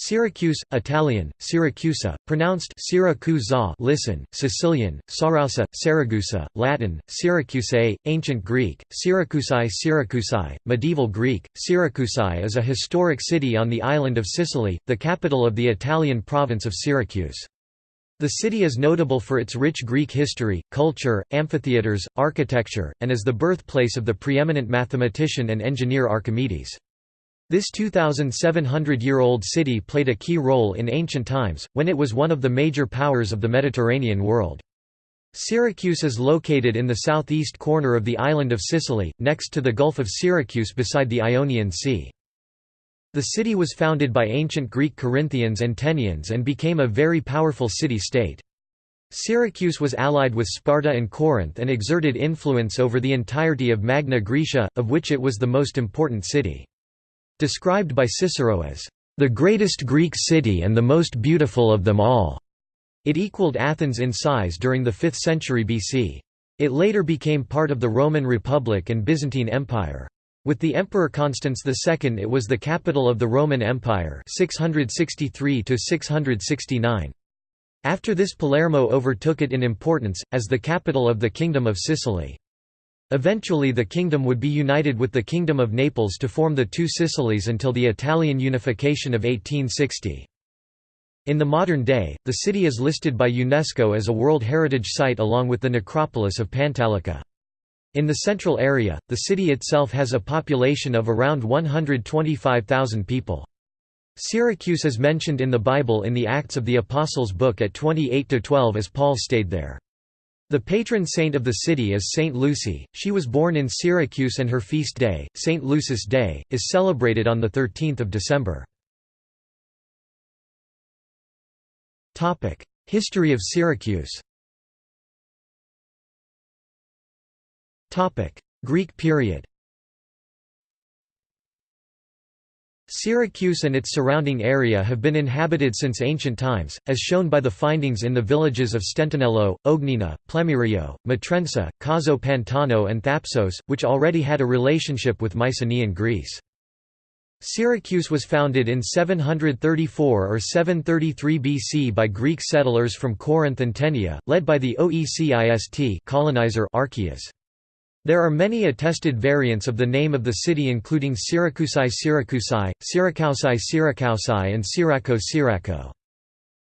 Syracuse, Italian, Siracusa, pronounced Siracusa listen, Sicilian, Sarausa, Saragusa, Latin, Syracusae, Ancient Greek, Syracusae Syracusae, Medieval Greek, Syracusae is a historic city on the island of Sicily, the capital of the Italian province of Syracuse. The city is notable for its rich Greek history, culture, amphitheatres, architecture, and is the birthplace of the preeminent mathematician and engineer Archimedes. This 2,700-year-old city played a key role in ancient times, when it was one of the major powers of the Mediterranean world. Syracuse is located in the southeast corner of the island of Sicily, next to the Gulf of Syracuse beside the Ionian Sea. The city was founded by ancient Greek Corinthians and Tenians and became a very powerful city-state. Syracuse was allied with Sparta and Corinth and exerted influence over the entirety of Magna Graecia, of which it was the most important city. Described by Cicero as, "...the greatest Greek city and the most beautiful of them all." It equaled Athens in size during the 5th century BC. It later became part of the Roman Republic and Byzantine Empire. With the Emperor Constans II it was the capital of the Roman Empire 663 After this Palermo overtook it in importance, as the capital of the Kingdom of Sicily. Eventually the kingdom would be united with the Kingdom of Naples to form the two Sicilies until the Italian unification of 1860. In the modern day, the city is listed by UNESCO as a World Heritage Site along with the necropolis of Pantalica. In the central area, the city itself has a population of around 125,000 people. Syracuse is mentioned in the Bible in the Acts of the Apostles book at 28–12 as Paul stayed there. The patron saint of the city is Saint Lucy, she was born in Syracuse and her feast day, Saint Lucy's Day, is celebrated on 13 December. History of Syracuse. Greek period Syracuse and its surrounding area have been inhabited since ancient times, as shown by the findings in the villages of Stentinello, Ognina, Plemirio, Matrensa, Caso Pantano and Thapsos, which already had a relationship with Mycenaean Greece. Syracuse was founded in 734 or 733 BC by Greek settlers from Corinth and Tenea, led by the Oecist colonizer Archias. There are many attested variants of the name of the city including Syracusai Syracusai, Syracausai Syracausai and Syraco Syraco.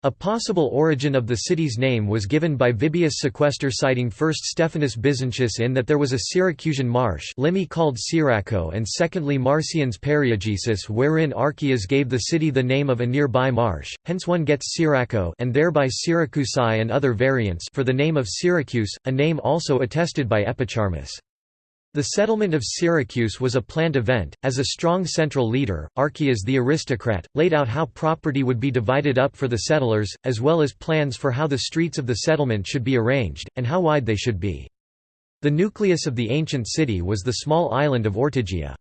A possible origin of the city's name was given by Vibius Sequester citing first Stephanus Byzantius in that there was a Syracusan marsh Limi called Syraco and secondly Marcian's Periegesis wherein Archias gave the city the name of a nearby marsh, hence one gets Syraco and thereby Syracusai and other variants for the name of Syracuse, a name also attested by Epicharmus. The settlement of Syracuse was a planned event, as a strong central leader, Archias the aristocrat, laid out how property would be divided up for the settlers, as well as plans for how the streets of the settlement should be arranged, and how wide they should be. The nucleus of the ancient city was the small island of Ortygia.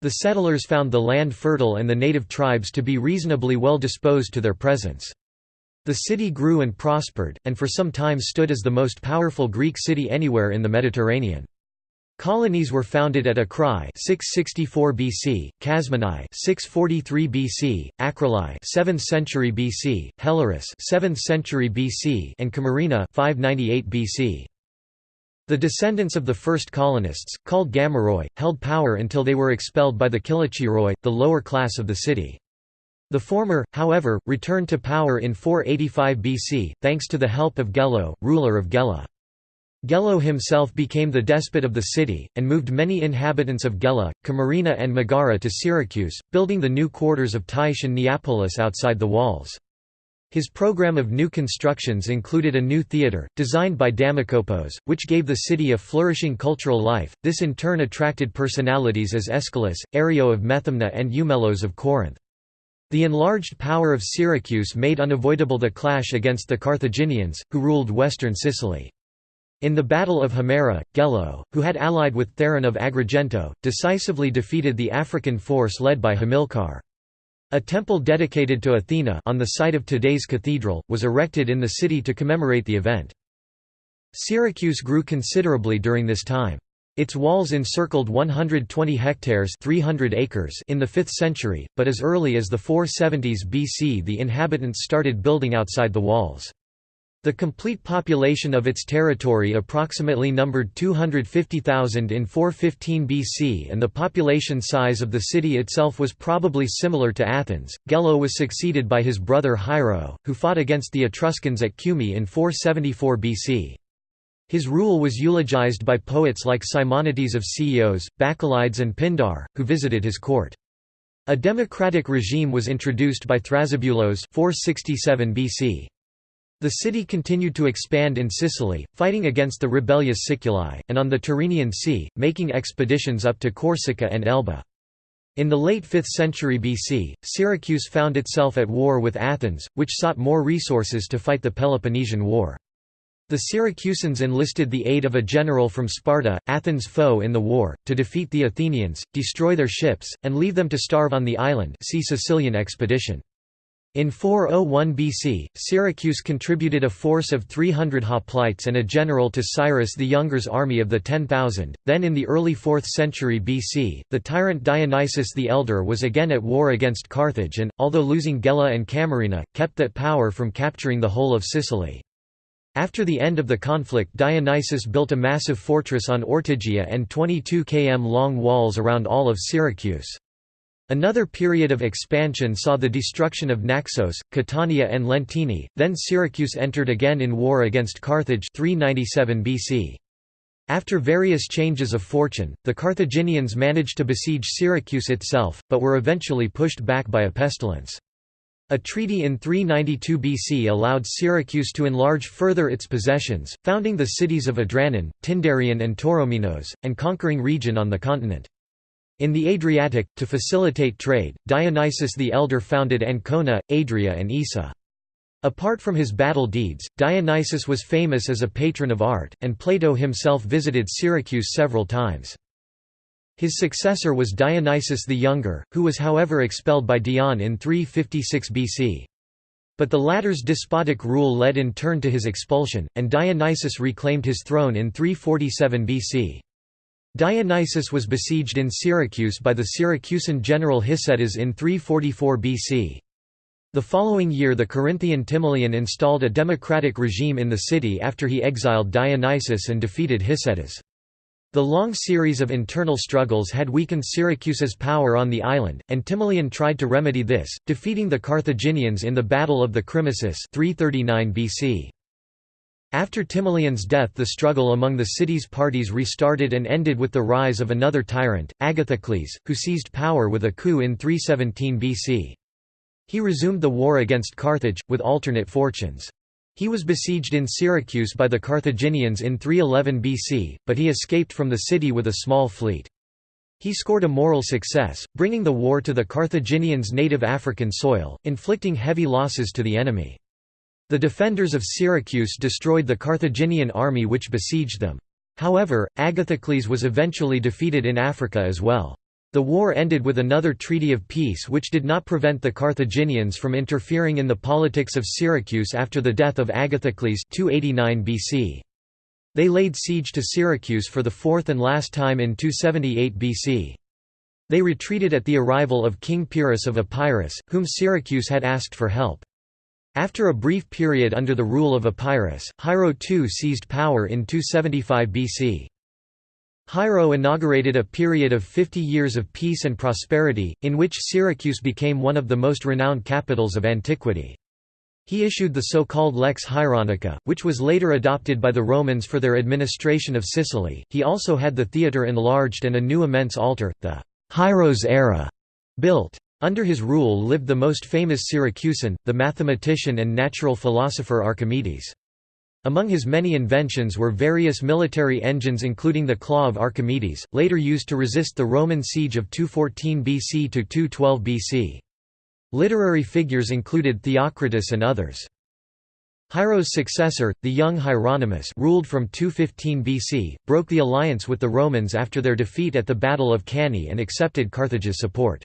The settlers found the land fertile and the native tribes to be reasonably well disposed to their presence. The city grew and prospered, and for some time stood as the most powerful Greek city anywhere in the Mediterranean. Colonies were founded at Acrae 664 BC, Kasmanai 643 BC, Acroli 7th century BC, Helleris 7th century BC, and Camarina 598 BC. The descendants of the first colonists, called Gamoroi, held power until they were expelled by the Kilikiroi, the lower class of the city. The former, however, returned to power in 485 BC, thanks to the help of Gelo, ruler of Gela. Gelo himself became the despot of the city, and moved many inhabitants of Gela, Camarina and Megara to Syracuse, building the new quarters of Tyche and Neapolis outside the walls. His program of new constructions included a new theatre, designed by Damokopos, which gave the city a flourishing cultural life. This in turn attracted personalities as Aeschylus, Arion of Methymna, and Eumelos of Corinth. The enlarged power of Syracuse made unavoidable the clash against the Carthaginians, who ruled western Sicily. In the Battle of Himera, Gelo, who had allied with Theron of Agrigento, decisively defeated the African force led by Hamilcar. A temple dedicated to Athena on the site of today's cathedral, was erected in the city to commemorate the event. Syracuse grew considerably during this time. Its walls encircled 120 hectares 300 acres in the 5th century, but as early as the 470s BC the inhabitants started building outside the walls. The complete population of its territory approximately numbered 250,000 in 415 BC and the population size of the city itself was probably similar to Athens. Gelo was succeeded by his brother Hiero, who fought against the Etruscans at Cumae in 474 BC. His rule was eulogized by poets like Simonides of Ceos, Bacchylides and Pindar, who visited his court. A democratic regime was introduced by Thrasybulos 467 BC. The city continued to expand in Sicily, fighting against the rebellious Siculi, and on the Tyrrhenian Sea, making expeditions up to Corsica and Elba. In the late 5th century BC, Syracuse found itself at war with Athens, which sought more resources to fight the Peloponnesian War. The Syracusans enlisted the aid of a general from Sparta, Athens' foe in the war, to defeat the Athenians, destroy their ships, and leave them to starve on the island see Sicilian expedition. In 401 BC, Syracuse contributed a force of 300 hoplites and a general to Cyrus the Younger's army of the 10,000. Then in the early 4th century BC, the tyrant Dionysius the Elder was again at war against Carthage and, although losing Gela and Camarina, kept that power from capturing the whole of Sicily. After the end of the conflict Dionysius built a massive fortress on Ortygia and 22 km long walls around all of Syracuse. Another period of expansion saw the destruction of Naxos, Catania and Lentini, then Syracuse entered again in war against Carthage 397 BC. After various changes of fortune, the Carthaginians managed to besiege Syracuse itself, but were eventually pushed back by a pestilence. A treaty in 392 BC allowed Syracuse to enlarge further its possessions, founding the cities of Adranon, Tyndareon and Tauromenos, and conquering region on the continent. In the Adriatic, to facilitate trade, Dionysius the Elder founded Ancona, Adria and Issa. Apart from his battle deeds, Dionysius was famous as a patron of art, and Plato himself visited Syracuse several times. His successor was Dionysius the Younger, who was however expelled by Dion in 356 BC. But the latter's despotic rule led in turn to his expulsion, and Dionysius reclaimed his throne in 347 BC. Dionysius was besieged in Syracuse by the Syracusan general Hycetas in 344 BC. The following year the Corinthian Timoleon installed a democratic regime in the city after he exiled Dionysius and defeated Hycetas. The long series of internal struggles had weakened Syracuse's power on the island, and Timoleon tried to remedy this, defeating the Carthaginians in the Battle of the Crimisus 339 BC. After Timoleon's death the struggle among the city's parties restarted and ended with the rise of another tyrant, Agathocles, who seized power with a coup in 317 BC. He resumed the war against Carthage, with alternate fortunes. He was besieged in Syracuse by the Carthaginians in 311 BC, but he escaped from the city with a small fleet. He scored a moral success, bringing the war to the Carthaginians' native African soil, inflicting heavy losses to the enemy. The defenders of Syracuse destroyed the Carthaginian army which besieged them. However, Agathocles was eventually defeated in Africa as well. The war ended with another treaty of peace which did not prevent the Carthaginians from interfering in the politics of Syracuse after the death of Agathocles 289 BC. They laid siege to Syracuse for the fourth and last time in 278 BC. They retreated at the arrival of King Pyrrhus of Epirus, whom Syracuse had asked for help. After a brief period under the rule of Epirus, Hiero II seized power in 275 BC. Hiero inaugurated a period of 50 years of peace and prosperity, in which Syracuse became one of the most renowned capitals of antiquity. He issued the so-called Lex Hieronica, which was later adopted by the Romans for their administration of Sicily. He also had the theatre enlarged and a new immense altar, the Hieron's Ara, built. Under his rule lived the most famous Syracusan, the mathematician and natural philosopher Archimedes. Among his many inventions were various military engines including the claw of Archimedes, later used to resist the Roman siege of 214 BC to 212 BC. Literary figures included Theocritus and others. Hiero's successor, the young Hieronymus ruled from 215 BC, broke the alliance with the Romans after their defeat at the Battle of Cannae and accepted Carthage's support.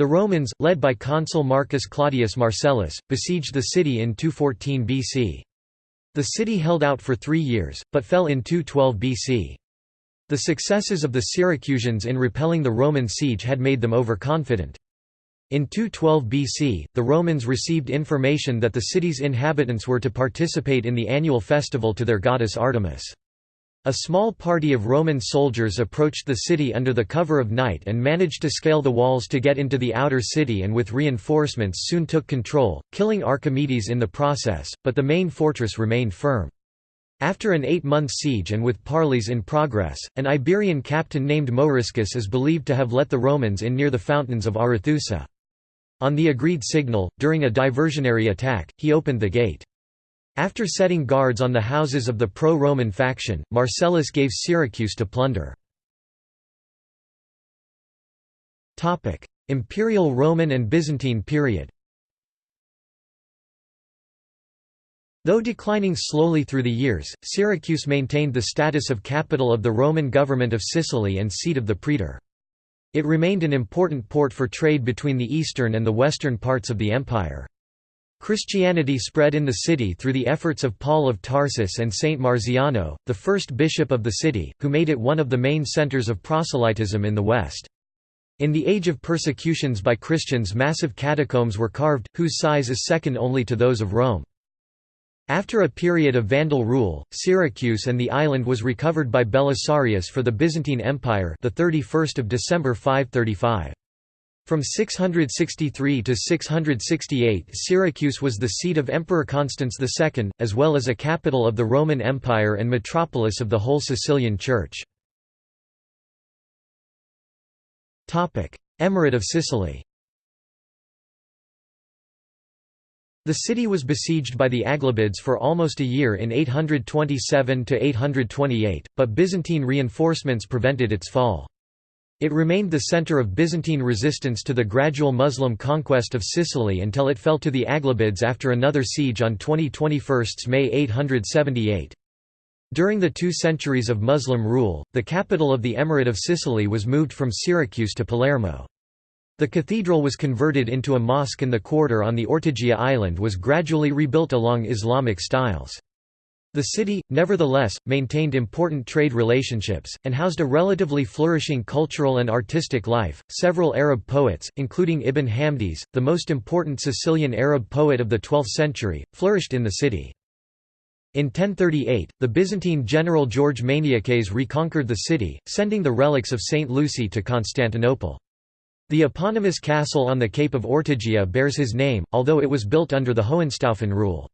The Romans, led by consul Marcus Claudius Marcellus, besieged the city in 214 BC. The city held out for three years, but fell in 212 BC. The successes of the Syracusans in repelling the Roman siege had made them overconfident. In 212 BC, the Romans received information that the city's inhabitants were to participate in the annual festival to their goddess Artemis. A small party of Roman soldiers approached the city under the cover of night and managed to scale the walls to get into the outer city and with reinforcements soon took control, killing Archimedes in the process, but the main fortress remained firm. After an eight-month siege and with parleys in progress, an Iberian captain named Moriscus is believed to have let the Romans in near the fountains of Arethusa. On the agreed signal, during a diversionary attack, he opened the gate. After setting guards on the houses of the pro-Roman faction, Marcellus gave Syracuse to plunder. Imperial Roman and Byzantine period Though declining slowly through the years, Syracuse maintained the status of capital of the Roman government of Sicily and seat of the praetor. It remained an important port for trade between the eastern and the western parts of the empire. Christianity spread in the city through the efforts of Paul of Tarsus and Saint Marziano, the first bishop of the city, who made it one of the main centers of proselytism in the West. In the age of persecutions by Christians massive catacombs were carved, whose size is second only to those of Rome. After a period of Vandal rule, Syracuse and the island was recovered by Belisarius for the Byzantine Empire the 31st of December 535. From 663 to 668 Syracuse was the seat of Emperor Constans II, as well as a capital of the Roman Empire and metropolis of the whole Sicilian Church. Emirate of Sicily The city was besieged by the Aghlabids for almost a year in 827–828, but Byzantine reinforcements prevented its fall. It remained the center of Byzantine resistance to the gradual Muslim conquest of Sicily until it fell to the Aghlabids after another siege on 2021 May 878. During the two centuries of Muslim rule, the capital of the Emirate of Sicily was moved from Syracuse to Palermo. The cathedral was converted into a mosque and the quarter on the Ortigia island was gradually rebuilt along Islamic styles. The city, nevertheless, maintained important trade relationships, and housed a relatively flourishing cultural and artistic life. Several Arab poets, including Ibn Hamdis, the most important Sicilian Arab poet of the 12th century, flourished in the city. In 1038, the Byzantine general George Maniakes reconquered the city, sending the relics of Saint Lucy to Constantinople. The eponymous castle on the Cape of Ortigia bears his name, although it was built under the Hohenstaufen rule.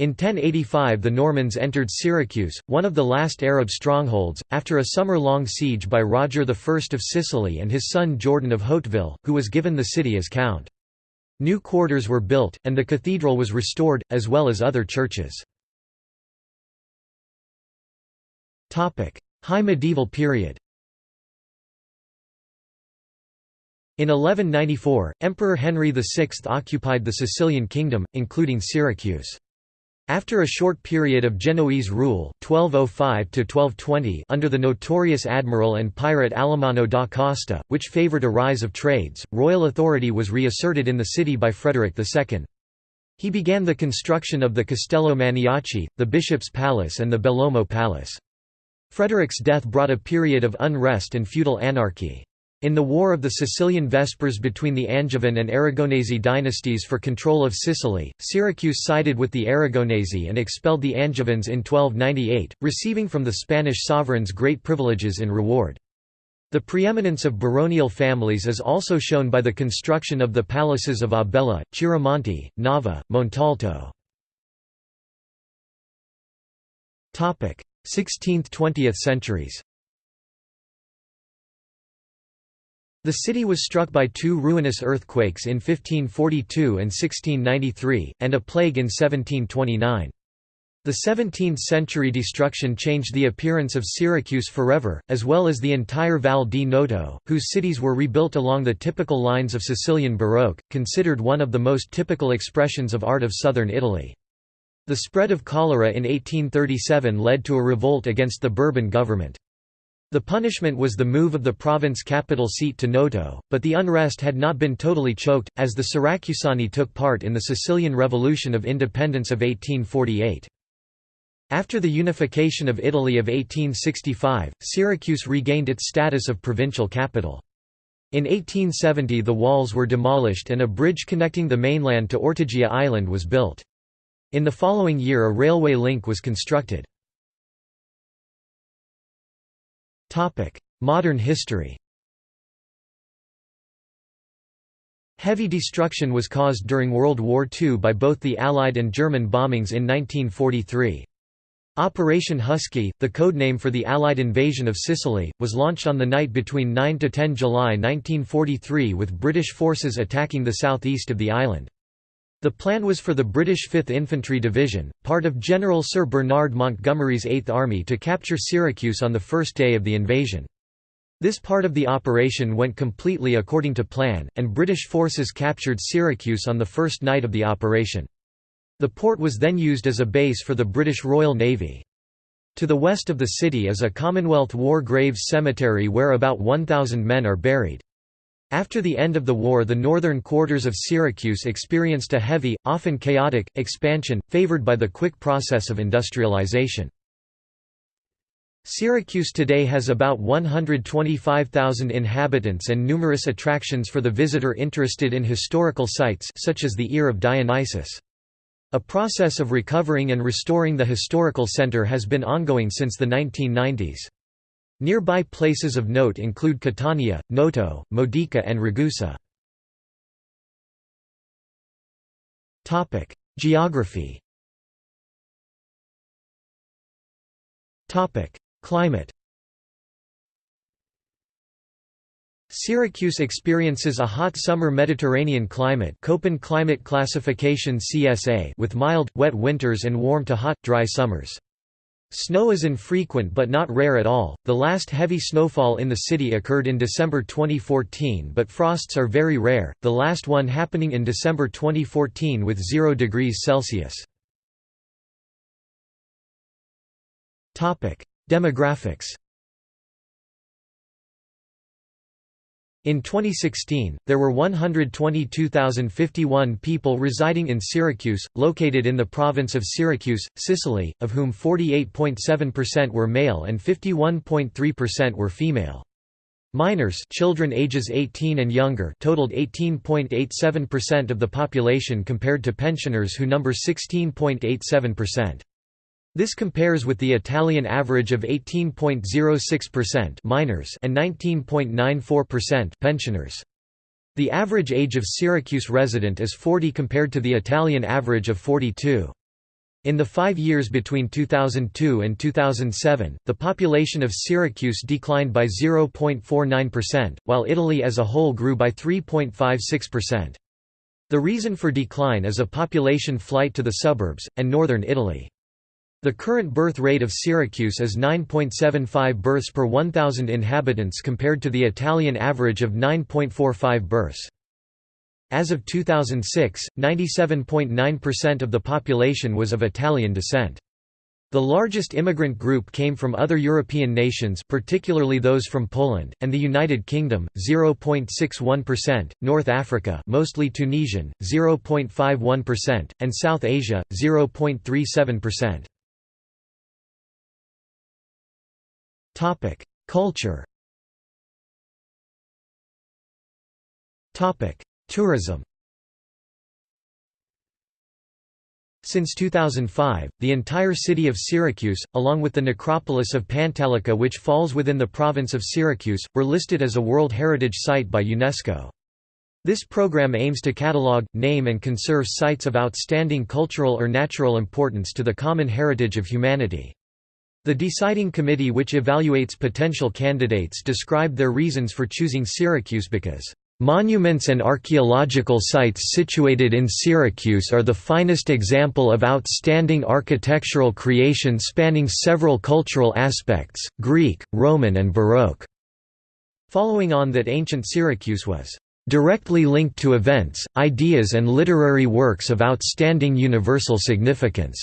In 1085 the Normans entered Syracuse, one of the last Arab strongholds, after a summer-long siege by Roger I of Sicily and his son Jordan of Hauteville, who was given the city as count. New quarters were built, and the cathedral was restored, as well as other churches. High medieval period In 1194, Emperor Henry VI occupied the Sicilian kingdom, including Syracuse. After a short period of Genoese rule 1205 under the notorious admiral and pirate Alamanno da Costa, which favoured a rise of trades, royal authority was reasserted in the city by Frederick II. He began the construction of the Castello Maniaci, the Bishop's Palace and the Bellomo Palace. Frederick's death brought a period of unrest and feudal anarchy. In the War of the Sicilian Vespers between the Angevin and Aragonese dynasties for control of Sicily, Syracuse sided with the Aragonese and expelled the Angevins in 1298, receiving from the Spanish sovereigns great privileges in reward. The preeminence of baronial families is also shown by the construction of the palaces of Abella, Chiaramonte, Nava, Montalto. 16th–20th centuries The city was struck by two ruinous earthquakes in 1542 and 1693, and a plague in 1729. The 17th-century destruction changed the appearance of Syracuse forever, as well as the entire Val di Noto, whose cities were rebuilt along the typical lines of Sicilian Baroque, considered one of the most typical expressions of art of southern Italy. The spread of cholera in 1837 led to a revolt against the Bourbon government. The punishment was the move of the province capital seat to Noto, but the unrest had not been totally choked, as the Syracusani took part in the Sicilian Revolution of Independence of 1848. After the unification of Italy of 1865, Syracuse regained its status of provincial capital. In 1870 the walls were demolished and a bridge connecting the mainland to Ortigia Island was built. In the following year a railway link was constructed. Modern history Heavy destruction was caused during World War II by both the Allied and German bombings in 1943. Operation Husky, the codename for the Allied invasion of Sicily, was launched on the night between 9–10 July 1943 with British forces attacking the southeast of the island. The plan was for the British 5th Infantry Division, part of General Sir Bernard Montgomery's 8th Army to capture Syracuse on the first day of the invasion. This part of the operation went completely according to plan, and British forces captured Syracuse on the first night of the operation. The port was then used as a base for the British Royal Navy. To the west of the city is a Commonwealth War Graves Cemetery where about 1,000 men are buried. After the end of the war the northern quarters of Syracuse experienced a heavy, often chaotic, expansion, favored by the quick process of industrialization. Syracuse today has about 125,000 inhabitants and numerous attractions for the visitor interested in historical sites such as the Ear of Dionysus. A process of recovering and restoring the historical center has been ongoing since the 1990s. Nearby places of note include Catania, Noto, Modica and Ragusa. Geography Climate Syracuse experiences a hot summer Mediterranean climate Köppen climate classification CSA with mild, wet winters and warm to hot, dry summers. Snow is infrequent but not rare at all. The last heavy snowfall in the city occurred in December 2014, but frosts are very rare, the last one happening in December 2014 with 0 degrees Celsius. Demographics In 2016, there were 122,051 people residing in Syracuse, located in the province of Syracuse, Sicily, of whom 48.7% were male and 51.3% were female. Minors children ages 18 and younger totaled 18.87% of the population compared to pensioners who number 16.87%. This compares with the Italian average of 18.06% minors and 19.94% pensioners. The average age of Syracuse resident is 40 compared to the Italian average of 42. In the five years between 2002 and 2007, the population of Syracuse declined by 0.49%, while Italy as a whole grew by 3.56%. The reason for decline is a population flight to the suburbs, and northern Italy. The current birth rate of Syracuse is 9.75 births per 1,000 inhabitants compared to the Italian average of 9.45 births. As of 2006, 97.9% of the population was of Italian descent. The largest immigrant group came from other European nations particularly those from Poland, and the United Kingdom, 0.61%, North Africa mostly Tunisian, 0.51%, and South Asia, 0.37%. Culture. Topic: Tourism. Since 2005, the entire city of Syracuse, along with the necropolis of Pantalica which falls within the province of Syracuse, were listed as a World Heritage Site by UNESCO. This program aims to catalog, name and conserve sites of outstanding cultural or natural importance to the common heritage of humanity. The deciding committee which evaluates potential candidates described their reasons for choosing Syracuse because Monuments and archaeological sites situated in Syracuse are the finest example of outstanding architectural creation spanning several cultural aspects, Greek, Roman and Baroque." Following on that ancient Syracuse was "...directly linked to events, ideas and literary works of outstanding universal significance."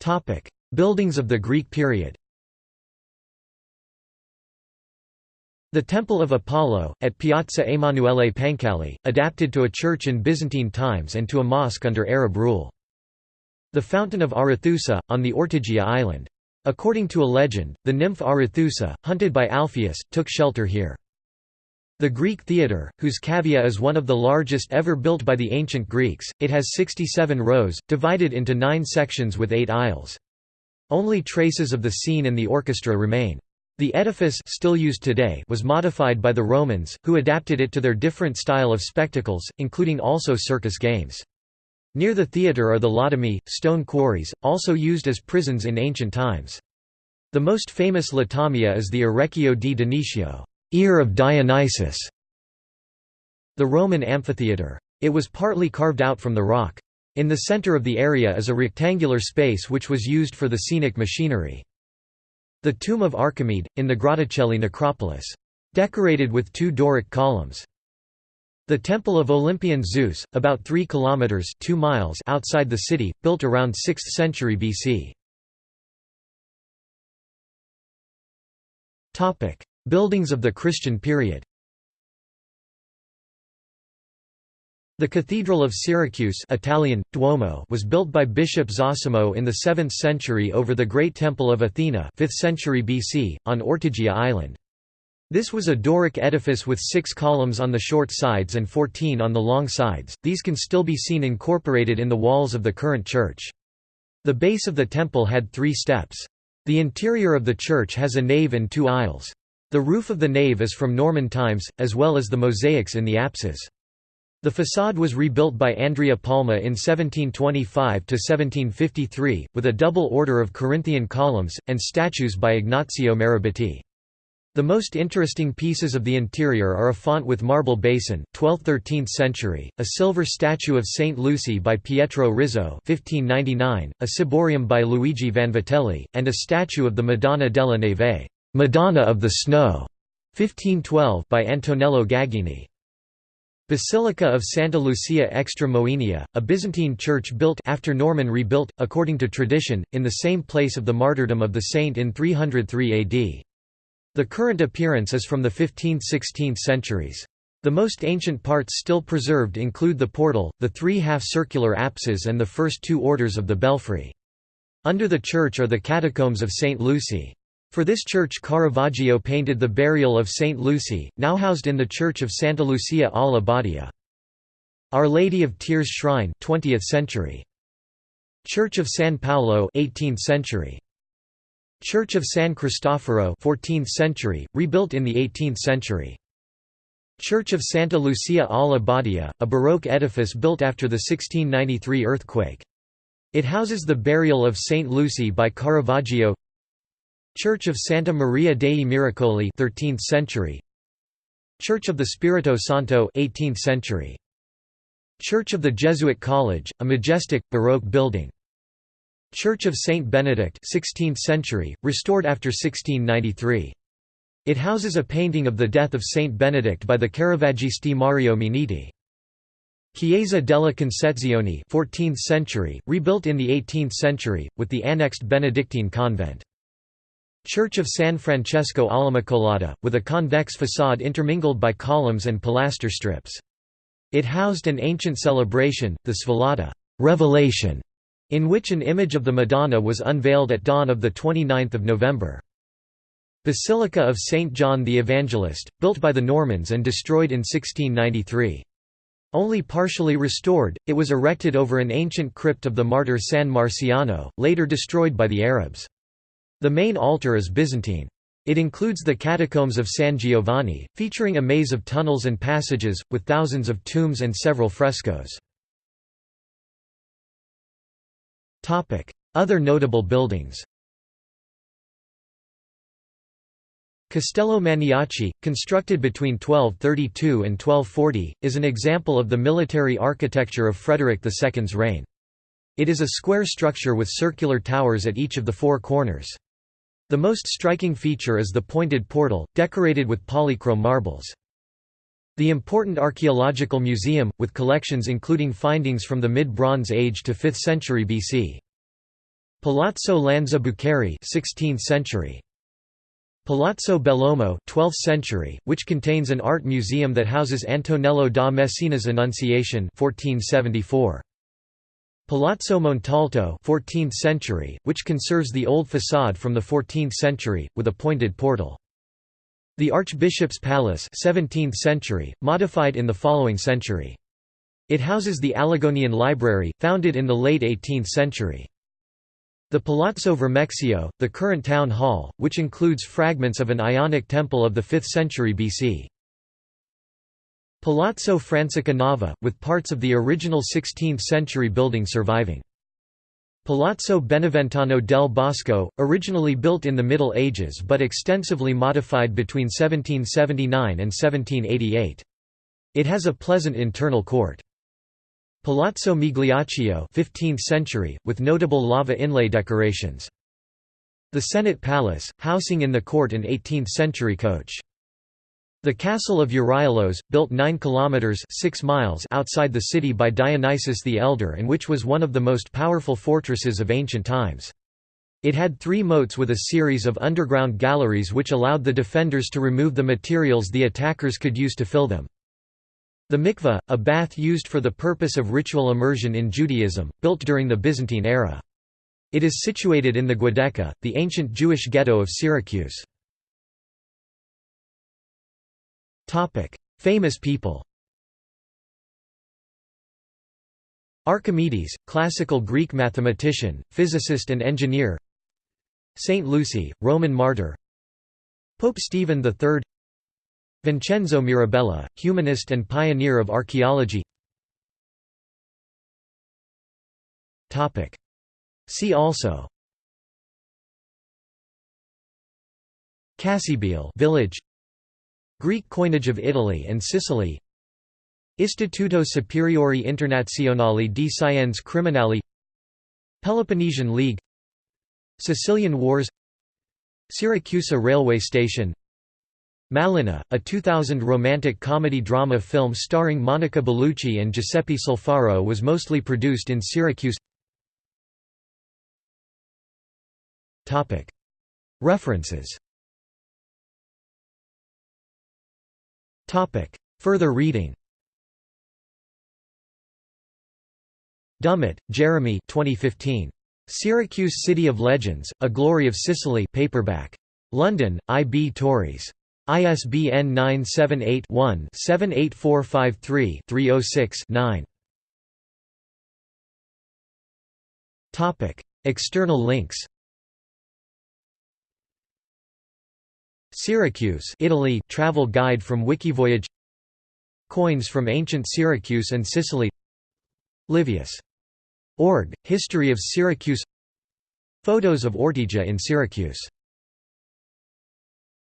Topic: Buildings of the Greek period. The Temple of Apollo, at Piazza Emanuele Pancalli, adapted to a church in Byzantine times and to a mosque under Arab rule. The Fountain of Arethusa, on the Ortygia island. According to a legend, the nymph Arethusa, hunted by Alpheus, took shelter here. The Greek Theatre, whose cavea is one of the largest ever built by the ancient Greeks, it has 67 rows, divided into nine sections with eight aisles. Only traces of the scene and the orchestra remain. The edifice still used today was modified by the Romans, who adapted it to their different style of spectacles, including also circus games. Near the theatre are the Latomie, stone quarries, also used as prisons in ancient times. The most famous Latomia is the Orecchio di Dioniso ear of Dionysus", the Roman amphitheatre. It was partly carved out from the rock. In the center of the area is a rectangular space which was used for the scenic machinery. The tomb of Archimede, in the Grotticelli necropolis. Decorated with two Doric columns. The Temple of Olympian Zeus, about 3 kilometers 2 miles outside the city, built around 6th century BC. Topic: Buildings of the Christian period. The Cathedral of Syracuse Italian, Duomo was built by Bishop Zosimo in the 7th century over the Great Temple of Athena 5th century BC, on Ortygia Island. This was a Doric edifice with six columns on the short sides and fourteen on the long sides, these can still be seen incorporated in the walls of the current church. The base of the temple had three steps. The interior of the church has a nave and two aisles. The roof of the nave is from Norman times, as well as the mosaics in the apses. The façade was rebuilt by Andrea Palma in 1725–1753, with a double order of Corinthian columns, and statues by Ignazio Marabiti. The most interesting pieces of the interior are a font with marble basin 12th–13th century, a silver statue of Saint Lucy by Pietro Rizzo 1599, a ciborium by Luigi Vanvitelli, and a statue of the Madonna della Neve Madonna of the Snow 1512 by Antonello Gagini. Basilica of Santa Lucia extra Moenia, a Byzantine church built after Norman rebuilt, according to tradition, in the same place of the martyrdom of the saint in 303 AD. The current appearance is from the 15th–16th centuries. The most ancient parts still preserved include the portal, the three half-circular apses and the first two orders of the belfry. Under the church are the catacombs of St. Lucy. For this church Caravaggio painted the burial of St. Lucy, now housed in the church of Santa Lucia alla Badia. Our Lady of Tears Shrine 20th century. Church of San Paolo 18th century. Church of San Cristoforo 14th century, rebuilt in the 18th century. Church of Santa Lucia alla Badia, a Baroque edifice built after the 1693 earthquake. It houses the burial of Saint Lucy by Caravaggio Church of Santa Maria dei Miracoli 13th century Church of the Spirito Santo 18th century Church of the Jesuit College, a majestic, Baroque building Church of Saint Benedict 16th century, restored after 1693. It houses a painting of the death of Saint Benedict by the Caravaggisti Mario Minniti. Chiesa della Concezione 14th century, rebuilt in the 18th century, with the annexed Benedictine convent. Church of San Francesco all'Immacolata, with a convex façade intermingled by columns and pilaster strips. It housed an ancient celebration, the Svelata Revelation, in which an image of the Madonna was unveiled at dawn of 29 November. Basilica of St. John the Evangelist, built by the Normans and destroyed in 1693. Only partially restored, it was erected over an ancient crypt of the martyr San Marciano, later destroyed by the Arabs. The main altar is Byzantine. It includes the catacombs of San Giovanni, featuring a maze of tunnels and passages, with thousands of tombs and several frescoes. Other notable buildings Castello Maniaci, constructed between 1232 and 1240, is an example of the military architecture of Frederick II's reign. It is a square structure with circular towers at each of the four corners. The most striking feature is the pointed portal, decorated with polychrome marbles. The important archaeological museum, with collections including findings from the mid-Bronze Age to 5th century BC. Palazzo Lanza Buccheri 16th century. Palazzo Bellomo 12th century, which contains an art museum that houses Antonello da Messina's Annunciation 1474. Palazzo Montalto 14th century, which conserves the old façade from the 14th century, with a pointed portal. The Archbishop's Palace 17th century, modified in the following century. It houses the Alagonian Library, founded in the late 18th century. The Palazzo Vermexio, the current town hall, which includes fragments of an Ionic temple of the 5th century BC. Palazzo Francica Nava, with parts of the original 16th century building surviving. Palazzo Beneventano del Bosco, originally built in the Middle Ages but extensively modified between 1779 and 1788. It has a pleasant internal court. Palazzo Migliaccio 15th century, with notable lava inlay decorations. The Senate Palace, housing in the court an 18th-century coach. The castle of Euryalos, built 9 kilometers 6 miles outside the city by Dionysius the Elder and which was one of the most powerful fortresses of ancient times. It had three moats with a series of underground galleries which allowed the defenders to remove the materials the attackers could use to fill them. The mikveh, a bath used for the purpose of ritual immersion in Judaism, built during the Byzantine era. It is situated in the Giudecca, the ancient Jewish ghetto of Syracuse. Famous people Archimedes, classical Greek mathematician, physicist and engineer Saint Lucy, Roman martyr Pope Stephen III Vincenzo Mirabella, humanist and pioneer of archaeology Topic: See also Cassibile village Greek coinage of Italy and Sicily. Istituto Superiore Internazionale di Scienze Criminali. Peloponnesian League. Sicilian Wars. Syracuse railway station. Malèna, a 2000 romantic comedy-drama film starring Monica Bellucci and Giuseppe Sulfaro was mostly produced in Syracuse. References Further reading Dummett, Jeremy 2015. Syracuse City of Legends, A Glory of Sicily paperback. London, I. B. Tauris. ISBN 978-1-78453-306-9. External links Syracuse Italy travel guide from Wikivoyage Coins from ancient Syracuse and Sicily Livius. Org, History of Syracuse Photos of Ortygia in Syracuse